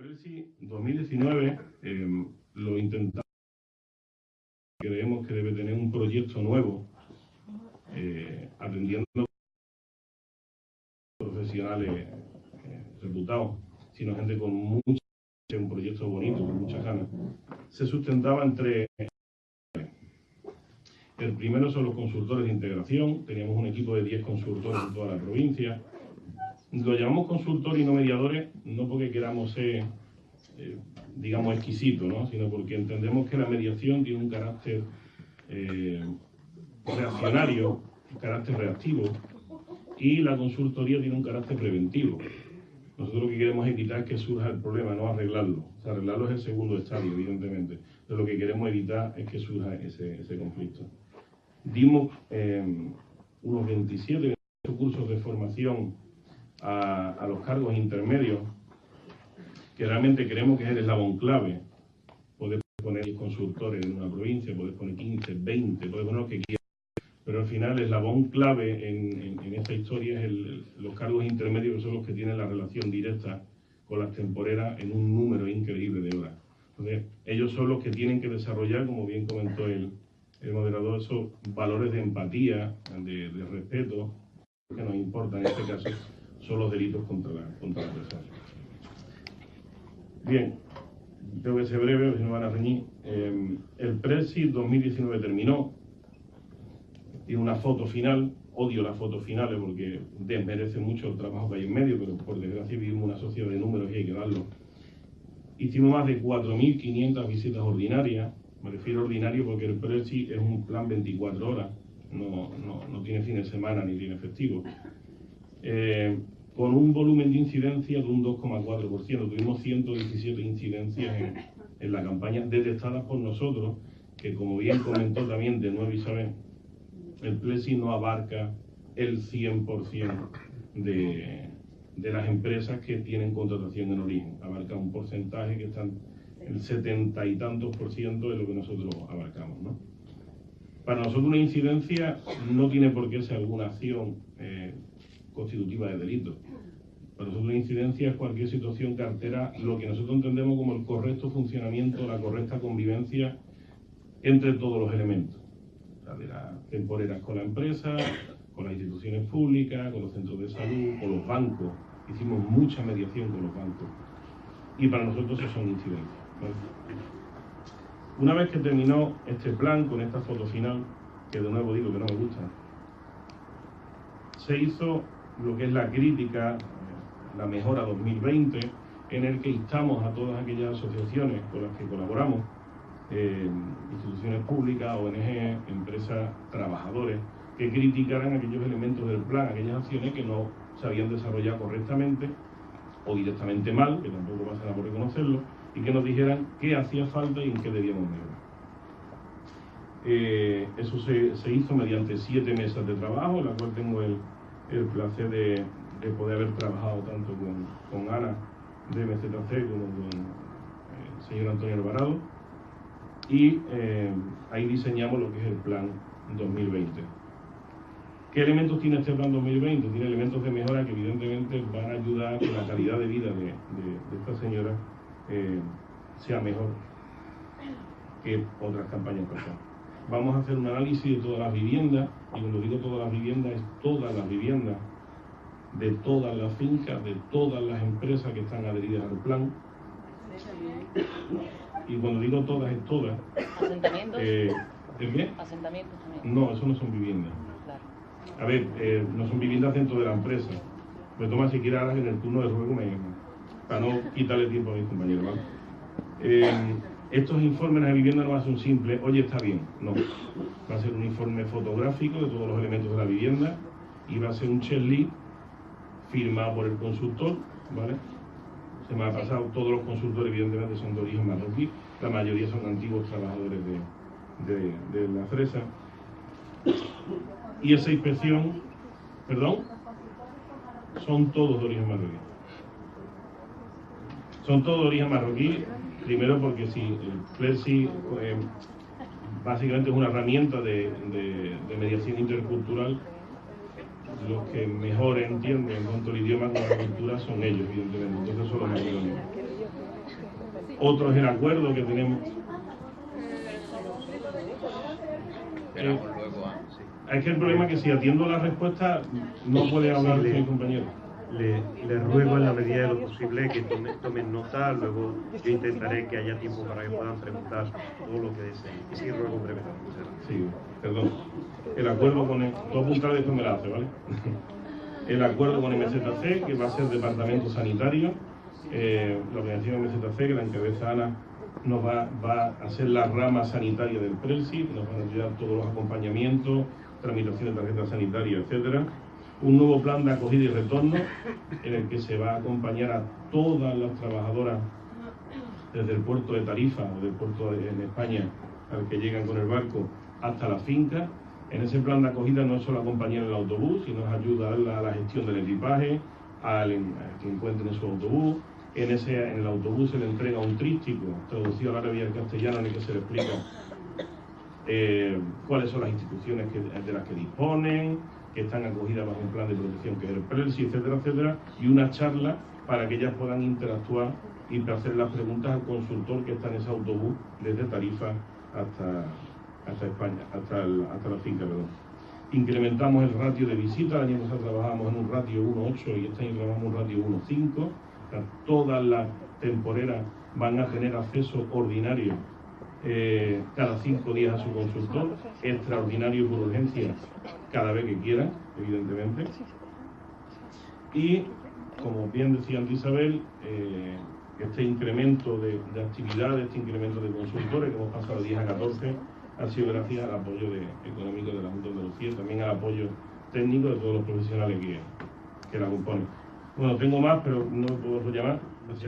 Presi 2019 eh, lo intentamos. Creemos que debe tener un proyecto nuevo, eh, atendiendo profesionales eh, reputados, sino gente con mucho, un proyecto bonito, con muchas ganas. Se sustentaba entre el primero son los consultores de integración, teníamos un equipo de 10 consultores en toda la provincia, lo llamamos consultores y no mediadores, no porque queramos ser, eh, digamos, exquisitos, ¿no? sino porque entendemos que la mediación tiene un carácter eh, reaccionario, un carácter reactivo, y la consultoría tiene un carácter preventivo. Nosotros lo que queremos es evitar que surja el problema, no arreglarlo. Arreglarlo es el segundo estadio, evidentemente. Pero lo que queremos evitar es que surja ese, ese conflicto. Dimos eh, unos 27 cursos de formación a, los cargos intermedios, que realmente creemos que es el eslabón clave. Poder poner consultores en una provincia, poder poner 15, 20, poder poner lo que quieras. Pero al final el eslabón clave en, esta historia es los cargos intermedios, que son los que tienen la relación directa con las temporeras en un número increíble de horas. Entonces, ellos son los que tienen que desarrollar, como bien comentó el, el moderador, esos valores de empatía, de, de respeto, que nos importa en este caso, son los delitos contra la, contra la persona. Bien, tengo que ser breve, si no van a reñir. Eh, el Presi 2019 terminó, tiene una foto final, odio las fotos finales porque desmerece mucho el trabajo que hay en medio, pero por desgracia vivimos una sociedad de números y hay que darlo. Hicimos más de 4.500 visitas ordinarias, me refiero a ordinario porque el Presi es un plan 24 horas, no, no, no tiene fin de semana ni tiene efectivo. Eh, con un volumen de incidencia de un 2,4%. Tuvimos 117 incidencias en, la campaña detectadas por nosotros, que como bien comentó también de nuevo Isabel, el Plesi no abarca el 100% de, de las empresas que tienen contratación en origen. Abarca un porcentaje que está el 70 y tantos por ciento de lo que nosotros abarcamos. ¿no? Para nosotros una incidencia no tiene por qué ser alguna acción eh, constitutiva de delito. Para nosotros incidencia es cualquier situación que altera lo que nosotros entendemos como el correcto funcionamiento, la correcta convivencia entre todos los elementos. de las temporeras con la empresa, con las instituciones públicas, con los centros de salud, con los bancos. Hicimos mucha mediación con los bancos. Y para nosotros eso son incidencias. Una vez que terminó este plan con esta foto final, que de nuevo digo que no me gusta, se hizo lo que es la crítica, la mejora 2020, en el que instamos a todas aquellas asociaciones con las que colaboramos, eh, instituciones públicas, ONG, empresas, trabajadores, que criticaran aquellos elementos del plan, aquellas acciones que no se habían desarrollado correctamente o directamente mal, que tampoco pasa nada por reconocerlo, y que nos dijeran qué hacía falta y en qué debíamos mejorar. Eh, eso se, se, hizo mediante siete mesas de trabajo, en la cual tengo el, el placer de, poder haber trabajado tanto con, con Ana de MZC como con eh, el señor Antonio Alvarado. Y eh, ahí diseñamos lo que es el plan 2020. ¿Qué elementos tiene este plan 2020? Tiene elementos de mejora que evidentemente van a ayudar a que la calidad de vida de, esta señora eh, sea mejor que otras campañas pasadas. Vamos a hacer un análisis de todas las viviendas, y cuando digo todas las viviendas, es todas las viviendas de todas las fincas, de todas las empresas que están adheridas al plan. Y cuando digo todas, es todas. ¿Asentamientos? Eh, qué? ¿Asentamientos también? No, eso no son viviendas. A ver, eh, no son viviendas dentro de la empresa. Me toma si quieres en el turno de ruego para no quitarle tiempo a mis compañeros. ¿vale? Eh, estos informes de vivienda no va a ser un simple, oye, está bien, no. Va a ser un informe fotográfico de todos los elementos de la vivienda y va a ser un checklist firmado por el consultor, ¿vale? Se me ha pasado, todos los consultores evidentemente son de origen marroquí, la mayoría son antiguos trabajadores de, la fresa. Y esa inspección, perdón, son todos de origen marroquí. Son todos de origen marroquí, Primero porque si el Plexi eh, básicamente es una herramienta de, mediación intercultural, los que mejor entienden en cuanto al idioma con la cultura son ellos, evidentemente. Entonces eso lo más Otro es el acuerdo que tenemos. Eh, es que el problema es que si atiendo la respuesta no puede hablar mi compañero. Le, ruego en la medida de lo posible que tomen, nota, luego yo intentaré que haya tiempo para que puedan preguntar todo lo que deseen. Sí, ruego brevemente. Sí, perdón. El acuerdo con el... Dos puntos de me la hace, ¿vale? el acuerdo con MZC, que va a ser Departamento Sanitario, eh, la organización MZC, que la encabeza Ana, nos va, va a ser la rama sanitaria del PRESI, nos van a ayudar todos los acompañamientos, tramitación de tarjetas sanitarias, etcétera. Un nuevo plan de acogida y retorno en el que se va a acompañar a todas las trabajadoras desde el puerto de Tarifa o del puerto en España al que llegan con el barco hasta la finca. En ese plan de acogida no es solo acompañar el autobús, sino es ayudar a la gestión del equipaje, al, que encuentren en su autobús. En, ese, en el autobús se le entrega un trístico traducido al árabe y al castellano en el que se le explica eh, cuáles son las instituciones de las que disponen, que están acogidas bajo un plan de protección que es el PRELSI, etcétera, etcétera, y una charla para que ellas puedan interactuar y hacer las preguntas al consultor que está en ese autobús desde Tarifa hasta, hasta España, hasta, hasta la finca, perdón. Incrementamos el ratio de visita, el año pasado trabajábamos en un ratio 1.8 y este año trabajamos un ratio 1.5. todas las temporeras van a tener acceso ordinario eh, cada cinco días a su consultor, extraordinario por urgencia cada vez que quieran, evidentemente. Y, como bien decía antes Isabel, eh, este incremento de, actividades, este incremento de consultores que hemos pasado de 10 a 14, ha sido gracias al apoyo económico de la Junta de Andalucía, también al apoyo técnico de todos los profesionales que, que la componen. Bueno, tengo más, pero no puedo llamar. Así